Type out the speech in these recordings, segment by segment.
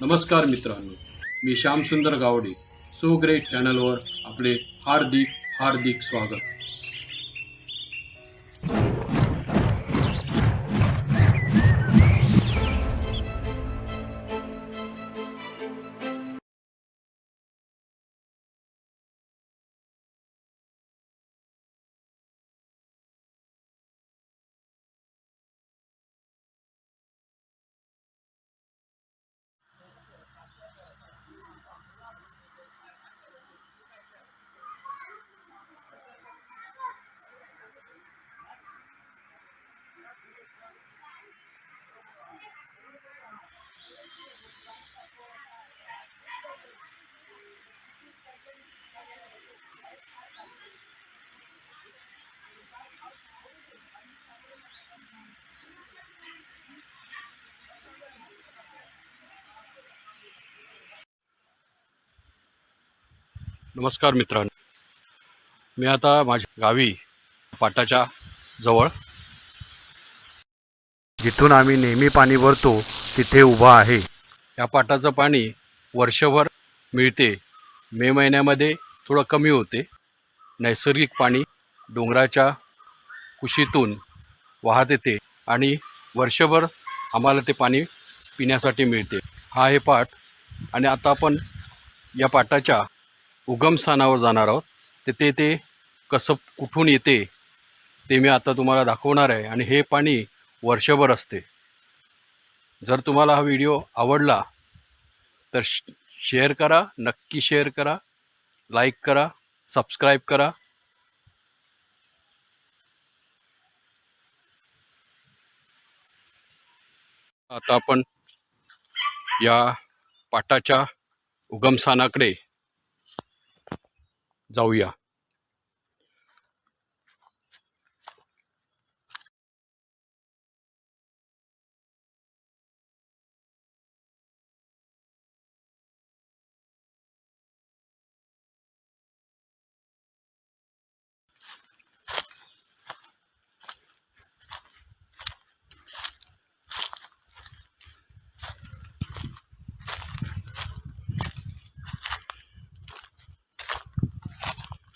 नमस्कार मित्रांनो मी श्यामसुंदर गावडे सो ग्रेट चॅनलवर आपले हार्दिक हार्दिक स्वागत. नमस्कार मित्रांनो. मी आता माझ्या गावी पाटाच्या जवळ. जिथून आम्ही नेहमी पाणी भरतो तिथे उभा आहे. या पाटाचं पाणी वर्षभर मिळते. मे महिन्यामध्ये थोडं कमी होते. नैसर्गिक पाणी डोंगराच्या कुशीतून वाहत येते आणि वर्षभर आम्हाला ते पाणी पिण्यासाठी मिळते. हा आहे पाट आणि आता आपण या पाटाच्या उगमस्थानावर जाणार आहोत. तिथे ते कसं कुठून येते ते मी आता तुम्हाला दाखवणार आहे आणि हे पाणी वर्षभर असते. जर तुम्हाला हा व्हिडिओ आवडला तर शेअर करा नक्की शेअर करा लाईक करा सबस्क्राईब करा. आता आपण या पाटाच्या उगमस्थानाकडे जाऊया.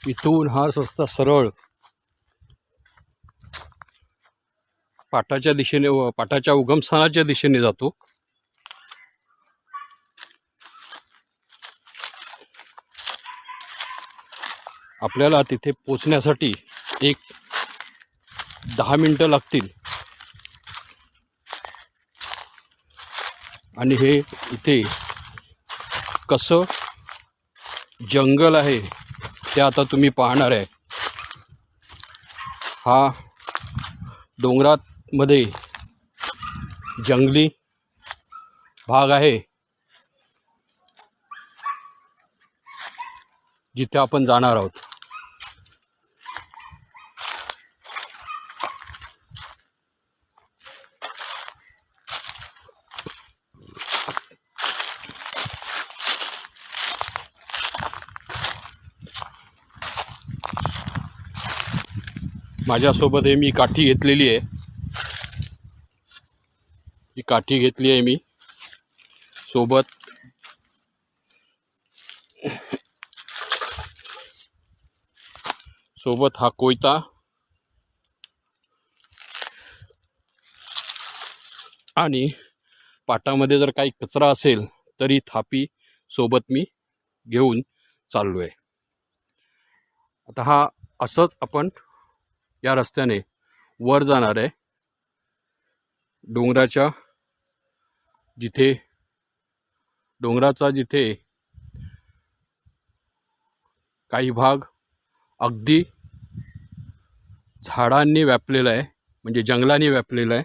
इथून हा रस्ता सरळ पाटाच्या दिशेने व पाटाच्या उगमस्थानाच्या दिशेने जातो. आपल्याला तिथे पोचण्यासाठी एक दहा मिनटं लागतील. आणि हे इथे कसं जंगल आहे ते आता तुम्ही पाहणार आहे. हा डोंगरामध्ये जंगली भाग आहे. जिथे आपण जाणार आहोत. माझ्यासोबत हे मी काठी घेतलेली आहे. ही काठी घेतली आहे मी. सोबत सोबत हा कोयता. आणि पाटामध्ये जर काही कचरा असेल तरी थापी सोबत मी घेऊन चाललो आहे आता हा असंच आपण या रस्त्याने वर जाणार आहे डोंगराच्या जिथे डोंगराचा जिथे काही भाग अगदी झाडांनी व्यापलेला आहे म्हणजे जंगलांनी व्यापलेला आहे.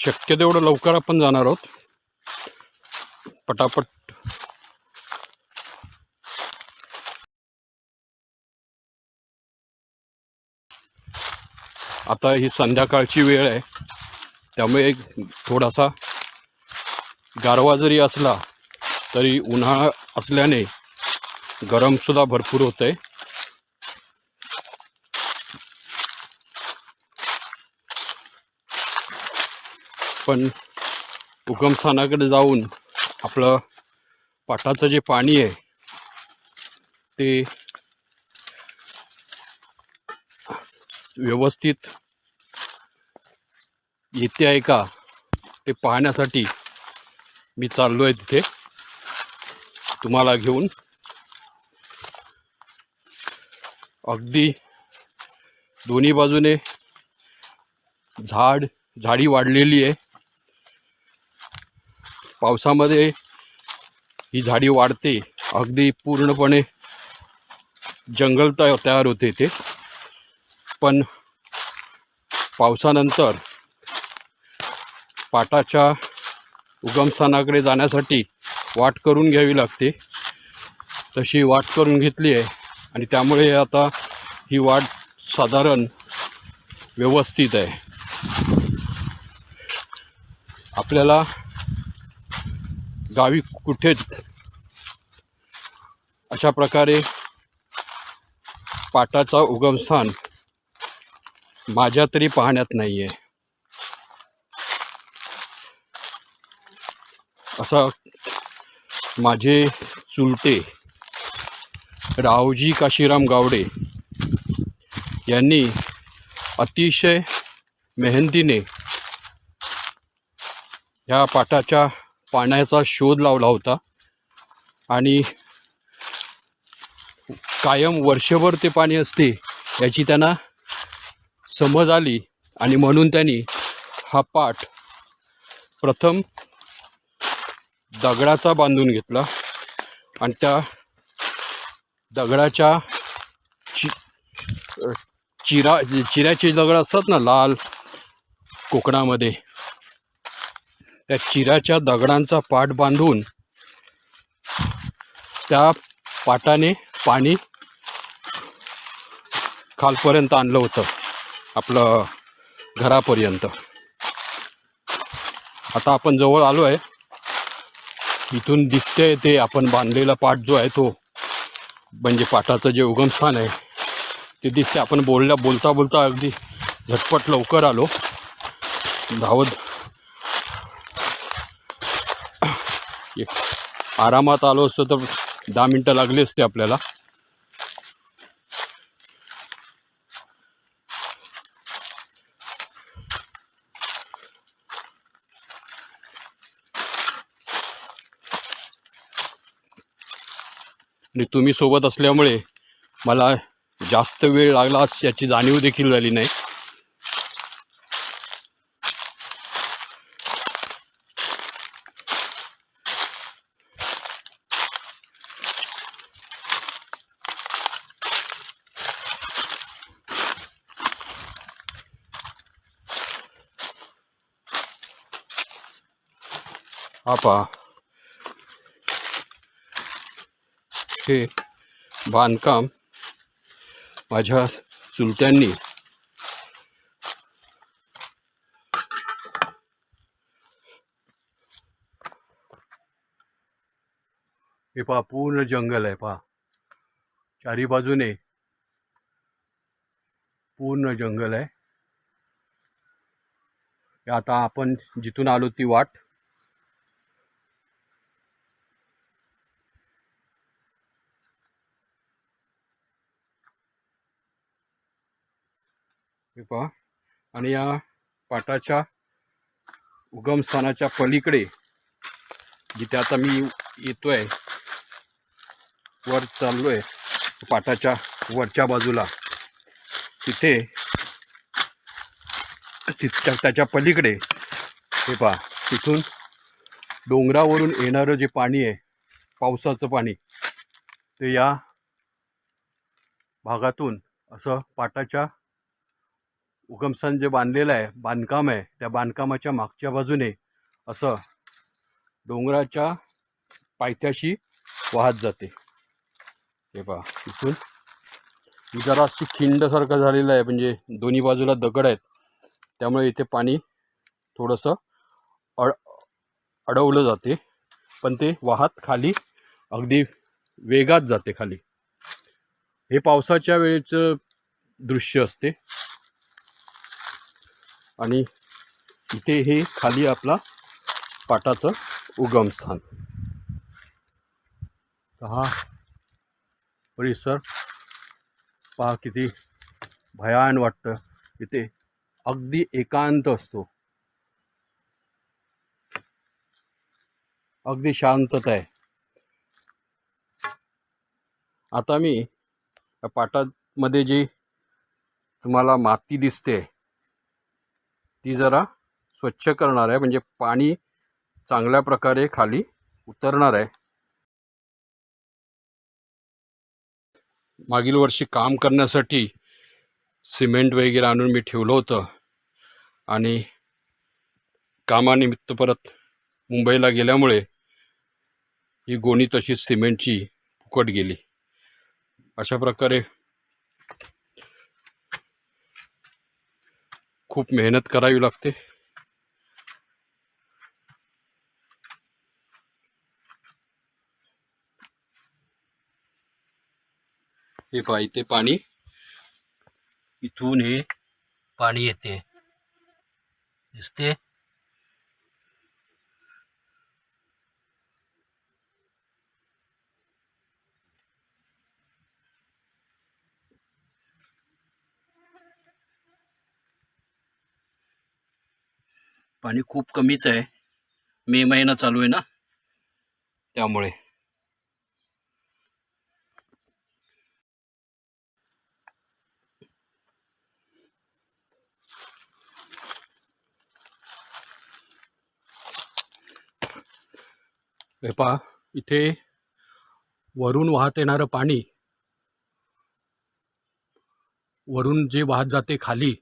शक्य तेवढं लवकर आपण जाणार आहोत. पटापट. आता ही संध्याकाळची वेळ आहे. त्यामुळे एक थोडासा गारवा जरी असला तरी उन्हाळा असल्याने गरमसुद्धा भरपूर होतं आहे पण उगमस्थानाकडे जाऊन आपलं पाटाचं जे पाणी आहे ते व्यवस्थित येते आहे का ते पाहण्यासाठी मी चाललो आहे तिथे. तुम्हाला घेऊन अगदी दोन्ही बाजूने झाड झाडी वाढलेली आहे. पावसामध्ये ही झाडी वाढते अगदी पूर्णपणे जंगल तया तयार होते ते पण पावसानंतर पाटाच्या उगमस्थानाकडे जाण्यासाठी वाट करून घ्यावी लागते. तशी वाट करून घेतली आहे आणि त्यामुळे आता ही वाट साधारण व्यवस्थित आहे. आपल्याला गावी कुठेच अशा प्रकारे पाटाचा उगमस्थान माझ्या तरी पाहण्यात नाही आहे असा माझे चुलते रावजी काशीराम गावडे यांनी अतिशय मेहनतीने ह्या पाटाच्या पाण्याचा शोध लावला होता. आणि कायम वर्षभर ते पाणी असते याची त्यांना समज आली. आणि म्हणून त्यांनी हा पाठ प्रथम दगडाचा बांधून घेतला. आणि त्या दगडाच्या चि चिरा चिऱ्याचे दगड असतात ना लाल कोकणामध्ये. त्या चिराच्या दगडांचा पाट बांधून त्या पाटाने पाणी खालपर्यंत आणलं होतं आपलं घरापर्यंत. आता आपण जवळ आलो आहे. इथून दिसते ते आपण बांधलेला पाट जो आहे तो म्हणजे पाटाचं जे उगमस्थान आहे ते दिसते. आपण बोलल्या बोलता बोलता अगदी झटपट लवकर आलो. धावत एक आरामात आलो असतो तर दहा मिनटं लागली असते आपल्याला. आणि तुम्ही सोबत असल्यामुळे मला जास्त वेळ लागला याची जाणीव देखील झाली नाही. हा पहा हे बांधकाम माझ्या चुलत्यांनी हे पहा पूर्ण जंगल आहे पहा. चारी बाजूने पूर्ण जंगल आहे. हे आता आपण जिथून आलो ती वाट पहा आणि या पाटाच्या उगमस्थानाच्या पलीकडे जिथे आता मी येतोय वर चाललोय पाटाच्या वरच्या बाजूला तिथे तिथच्या त्याच्या पलीकडे हे पहा तिथून डोंगरावरून येणारं जे पाणी आहे पावसाचं पाणी ते या भागातून असं पाटाच्या उगमस्थान जे बांधलेलं आहे बांधकाम आहे त्या बांधकामाच्या मागच्या बाजूने असं डोंगराच्या पायथ्याशी वाहत जाते. हे पहा इथून. ही जराशी खिंडसारखं झालेलं आहे म्हणजे दोन्ही बाजूला दगड आहेत. त्यामुळे इथे पाणी थोडंसं अड अडवलं जाते. पण ते वाहत खाली अगदी वेगात जाते खाली. हे पावसाच्या वेळेचं दृश्य असते. आणि इथे हे खाली आपला पाटाचं उगमस्थान. हा परिसर पहा किती भयान वाटतं. इथे अगदी एकांत असतो. अगदी शांतता आहे. आता मी या पाटामध्ये जी तुम्हाला माती दिसते ती जरा स्वच्छ करणार आहे. म्हणजे पाणी चांगल्या प्रकारे खाली उतरणार आहे. मागील वर्षी काम करण्यासाठी सिमेंट वगैरे आणून मी ठेवलं होतं. आणि कामानिमित्त परत मुंबईला गेल्यामुळे ही गोणी तशीच सिमेंटची फुकट गेली. अशा प्रकारे खूप मेहनत करावी लागते. हे पहा इथे पाणी. इथून हे पाणी येते. दिसते? पाणी खूप कमीच आहे. मे महिना चालू आहे ना? त्यामुळे. हे पहा इथे वरून वाहत येणारं पाणी वरून जे वाहत जाते खाली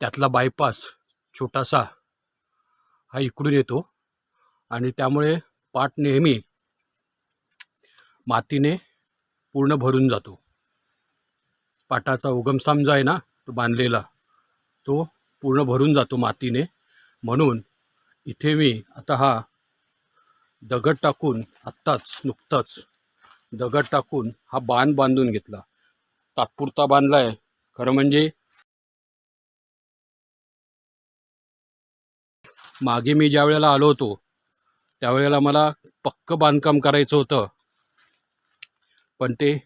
त्यातला बायपास छोटासा हा इकडून येतो. आणि त्यामुळे पाट नेहमी मातीने पूर्ण भरून जातो. पाटाचा उगमसाम जो आहे ना तो बांधलेला तो पूर्ण भरून जातो मातीने. म्हणून इथे मी आता हा दगड टाकून आत्ताच नुकताच दगड टाकून हा बांध बांधून घेतला. तात्पुरता बांधला आहे खरं म्हणजे मागे मी ज्या वेळेला आलो होतो त्यावेळेला मला पक्क बांधकाम करायचं होतं. पण ते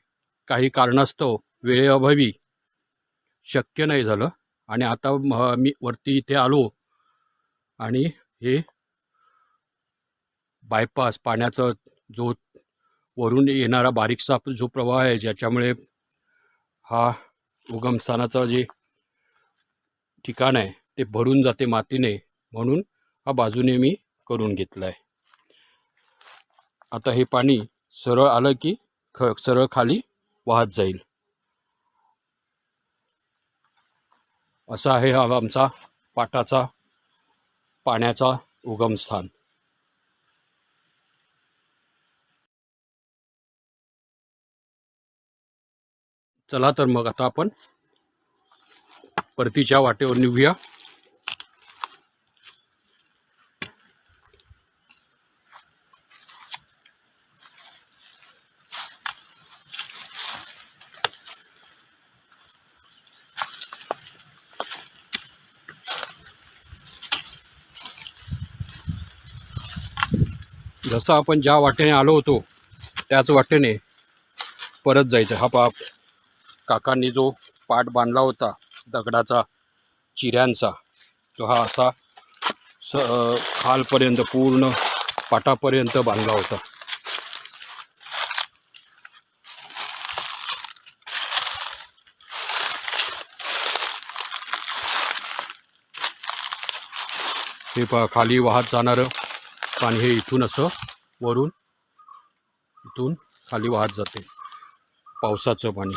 काही कारणास्तव वेळेअभावी शक्य नाही झालं आणि आता म- मी वरती इथे आलो आणि हे बायपास पाण्याचा जो वरून येणारा बारीकसा जो प्रवाह आहे ज्याच्यामुळे हा उगमस्थानाचं जे ठिकाण आहे ते भरून जाते मातीने. म्हणून हा बाजूने मी करून घेतला आहे आता हे पाणी सरळ आलं की ख सरळ खाली वाहत जाईल. असा आहे हा आमचा पाटाचा पाण्याचा उगमस्थान. चला तर मग आता आपण परतीच्या वाटेवर निघूया. जसं आपण ज्या वाटेने आलो होतो त्याच वाटेने परत जायचं. हा पाप काकांनी जो पाट बांधला होता दगडाचा चिऱ्यांचा तो हा असा स खालपर्यंत पूर्ण पाटापर्यंत बांधला होता. हे पा खाली वाहत जाणारं पाणी हे इथून असं वरून इथून खाली वाहत जाते. पावसाचं पाणी.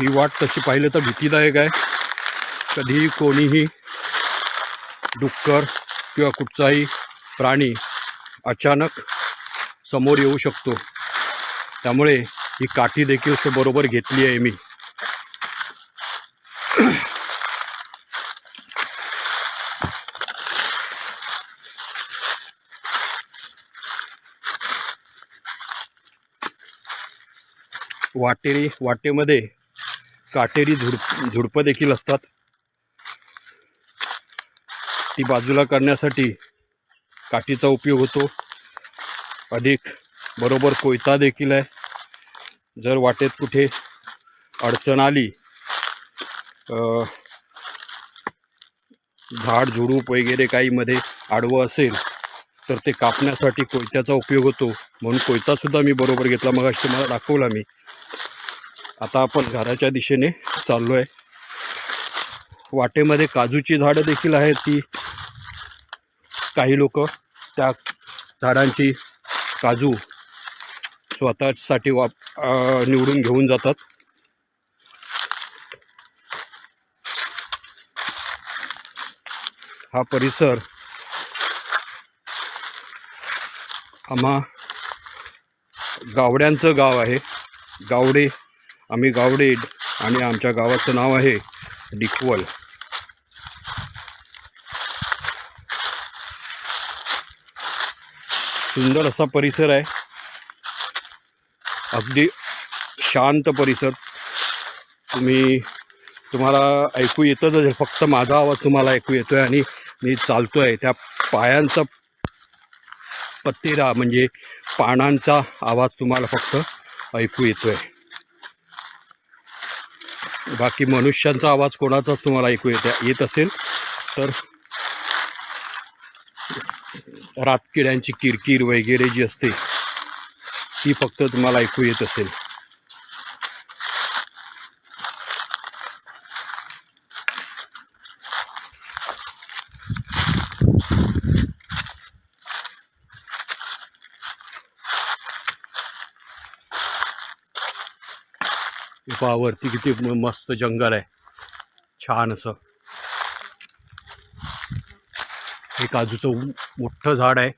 ही वाट तशी पाहिलं तर भीतीदायक आहे. कधीही कोणीही डुक्कर किंवा कुठचाही प्राणी अचानक समोर येऊ शकतो. त्यामुळे ही काठी देखील बरोबर घेतली आहे मी. वाटेरी वाटेमध्ये काटेरी झुडप झुडपं देखील असतात. ती बाजूला करण्यासाठी काठीचा उपयोग होतो. अधिक बरोबर कोयता देखील आहे. जर वाटेत कुठे अडचण आली झाड झुडूप वगैरे काहीमध्ये आडवं असेल तर ते कापण्यासाठी कोयत्याचा उपयोग होतो. म्हणून कोयतासुद्धा मी बरोबर घेतला. मग तुम्हाला दाखवला मी. आता आपण घराच्या दिशेने चाललो आहे वाटेमध्ये काजूची झाडं देखील आहेत ती. काही लोक त्या झाडांची काजू स्वतःसाठी वाप निवडून घेऊन जातात. हा परिसर आम्हा गावड्यांचं गाव आहे. गावडे आम्ही गावडे आणि आमच्या गावाचं नाव आहे डिकवल. सुंदर असा परिसर आहे. अगदी शांत परिसर. तुम्ही तुम्हाला ऐकू येतच फक्त माझा आवाज तुम्हाला ऐकू येतो आहे आणि मी चालतोय. त्या पायांचा पत्तेरा म्हणजे पानांचा आवाज तुम्हाला फक्त ऐकू येतो आहे बाकी मनुष्यांचा आवाज कोणाचाच तुम्हाला ऐकू येत येत असेल तर रातकिड्यांची किरकिर वगैरे जी असते ती फक्त तुम्हाला ऐकू येत असेल. हे किती मस्त जंगल आहे. छान असं. हे काजूचं मोठं झाड आहे.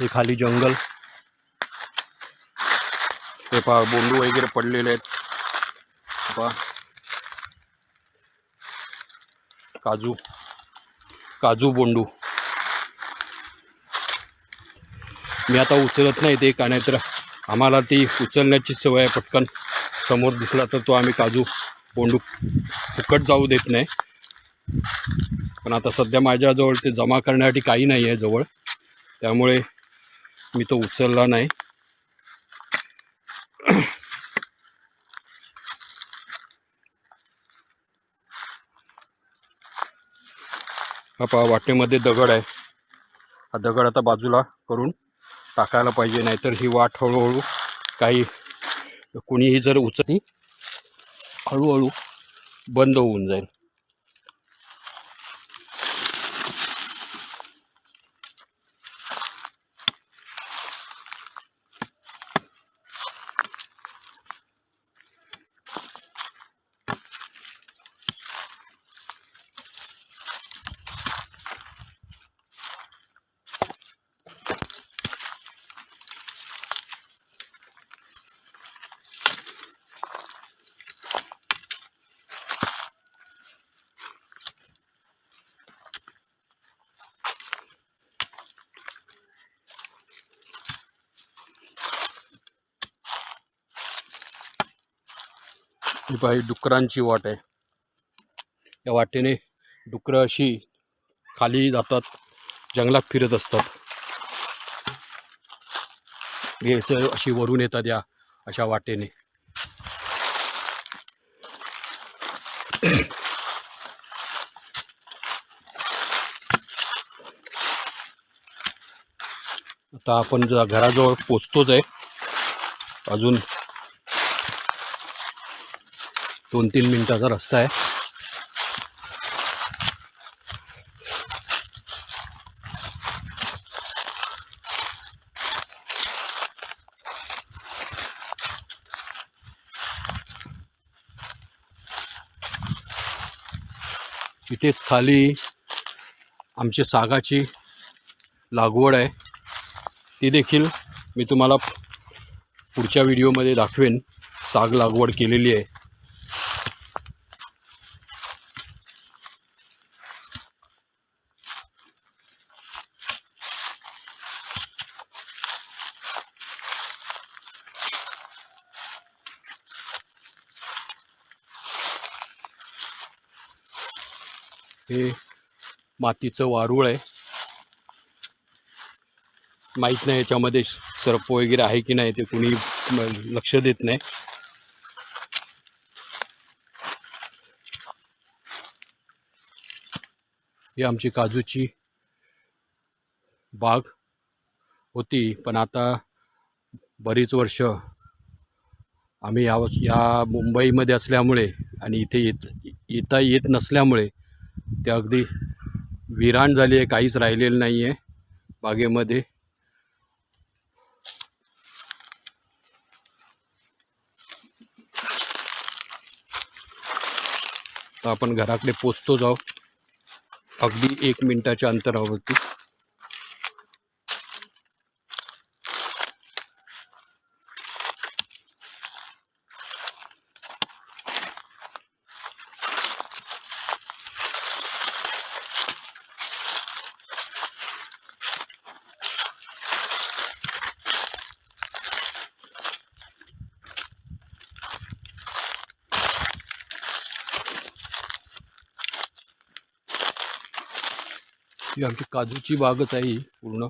हे खाली जंगल. हे पहा बोंडू वगैरे पडलेले आहेत. पहा. काजू. काजू बोंडू. मी आता उचलत नाही ते का तर आम्हाला ती उचलण्याची सवय आहे पटकन. समोर दिसला तर तो आम्ही काजू बोंडू फुकट जाऊ देत नाही. पण आता सध्या माझ्याजवळ ते जमा करण्यासाठी काही नाही आहे जवळ. त्यामुळे मी तो उचलला नाही. हा पहा वाटेमध्ये दगड आहे. हा दगड आता बाजूला करून टाकायला पाहिजे नाहीतर ही वाट हळूहळू काही कुणीही जर उचलली हळूहळू बंद होऊन जाईल. ही पहा ही डुकरांची वाट आहे. या वाटेने डुकरं अशी खाली जातात जंगलात फिरत असतात. याचं अशी वरून येतात या अशा वाटेने. आता आपण जर घराजवळ पोचतोच आहे अजून दोन तीन मिनटाचा रस्ता आहे. इथेच खाली आमची सागाची लागवड आहे. ती देखील मी तुम्हाला पुढच्या व्हिडिओमध्ये दाखवेन. साग लागवड केलेली आहे. हे मातीचं वारूळ आहे. माहीत नाही याच्यामध्ये सर्प वगैरे आहे की नाही ते कुणी लक्ष देत नाही. ही आमची काजूची बाग होती पण आता बरीच वर्ष आम्ही या या मुंबईमध्ये असल्यामुळे आणि इथे येत येता येत नसल्यामुळे ते अगदी विराण झाली आहे काहीच राहिलेलं नाही आहे बागेमध्ये. तर आपण घराकडे पोचतो जाऊ अगदी एक मिनटाच्या अंतरावरती. इथे काजूची बागच आहे पूर्ण.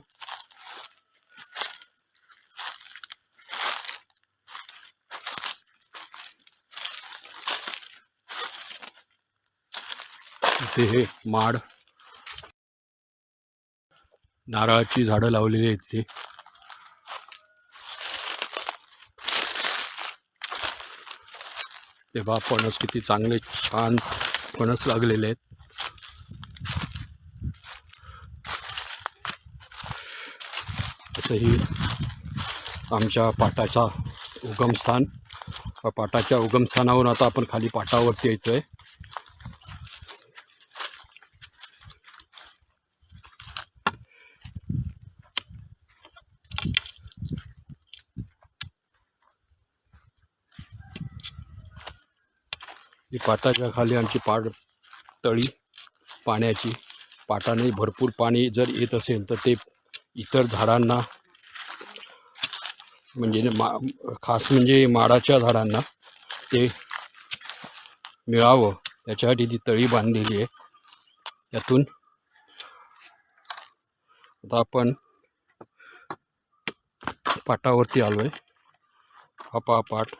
इथे हे माड. नारळाची झाडं लावलेली आहेत इथे. तेव्हा फणस किती चांगले छान फणस लागलेले आहेत. ही आमच्या पाटाचा उगमस्थान पाटाच्या उगमस्थानावरून आता आपण खाली पाटावरती येतोय. ही पाटाच्या खाली आमची पाट तळी पाण्याची. पाटाने भरपूर पाणी जर येत असेल तर ते इतर झाडांना म्हणजे मा खास म्हणजे माडाच्या झाडांना ते मिळावं. त्याच्यासाठी ती तळी बांधलेली आहे. त्यातून आता आपण पाटावरती आलो आहे हा पा पाट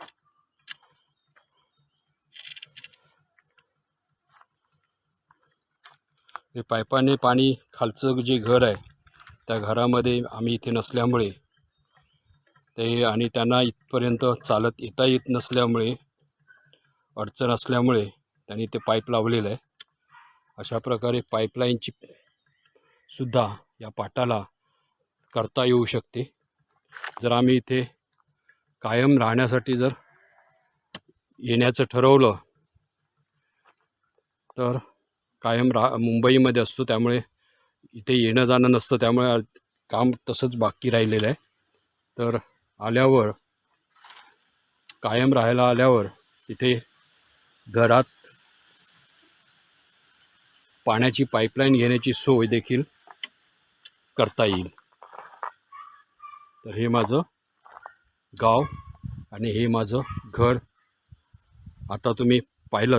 हे पाईपाने पाणी खालचं जे घर आहे त्या घरामध्ये आम्ही इथे नसल्यामुळे ते आणि त्यांना इथपर्यंत चालत येता येत नसल्यामुळे अडचण असल्यामुळे त्यांनी ते पाईप लावलेलं आहे. अशा प्रकारे पाईपलाईनची सुद्धा या पाटाला करता येऊ शकते. जर आम्ही इथे कायम राहण्यासाठी जर येण्याचं ठरवलं तर कायम रा मुंबईमध्ये असतो त्यामुळे इथे येणं जाणं नसतं त्यामुळे काम तसंच बाकी राहिलेलं आहे. तर आल्यावर कायम राहायला आल्यावर तिथे घरात पाण्याची पाईपलाईन घेण्याची सोय देखील करता येईल. तर हे माझं गाव आणि हे माझं घर. आता तुम्ही पाहिलं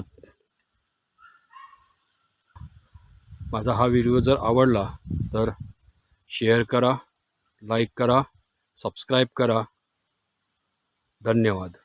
माझा हा व्हिडिओ जर आवडला तर शेअर करा लाईक करा सबस्क्राईब करा. धन्यवाद.